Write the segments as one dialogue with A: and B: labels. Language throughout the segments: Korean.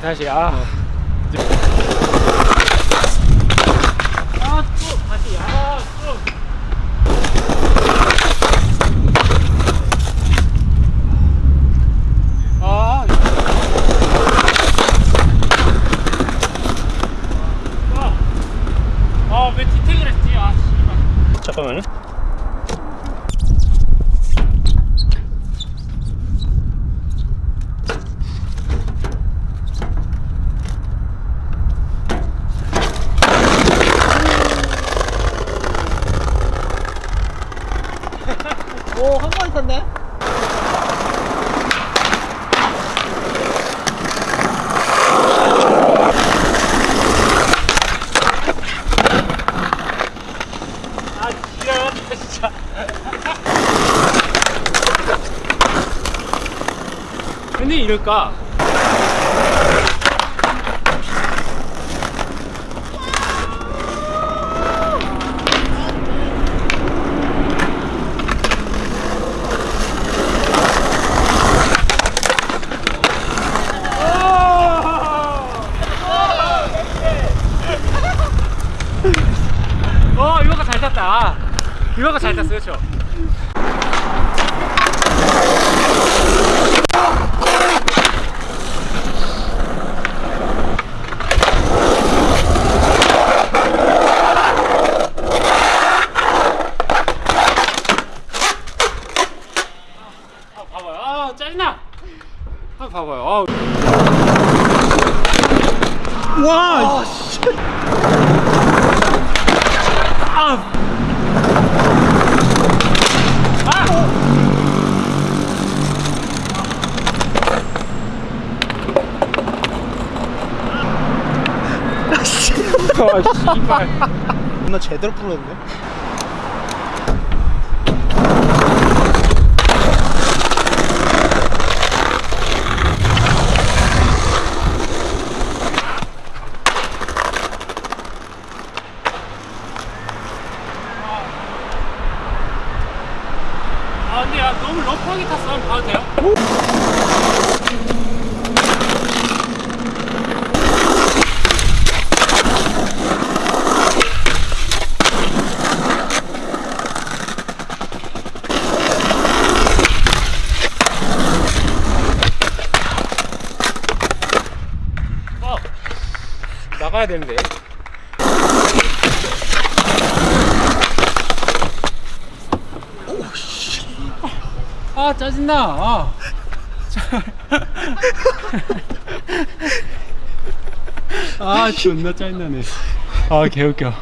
A: 다시 아.
B: 어.
A: 아, 또 다시 아, 또. 아. 아, 아, 왜 디테일을 했지? 아, 씨발.
B: 잠깐만요.
C: 있었네.
A: 아, 지랄한다, 진짜. 근데 이럴까? 어, 이거가 잘 탔다. 아, 이거가 잘 탔어, 봐봐요. 아, 짜증나. 아, 봐봐요. 아,
B: 와!
A: 아, 아, 씨발.
C: 나 제대로 풀었네.
A: 아, 근데 야, 너무 러프하게 탔어. 한번 봐도 돼요? 어, 나가야 되는데. 아 짜증나 아. 아 존나 짜증나네 아 개웃겨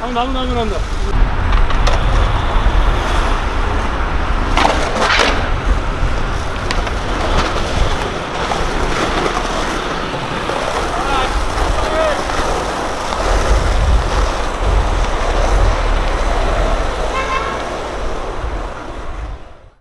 A: 나무 나무 나무 난다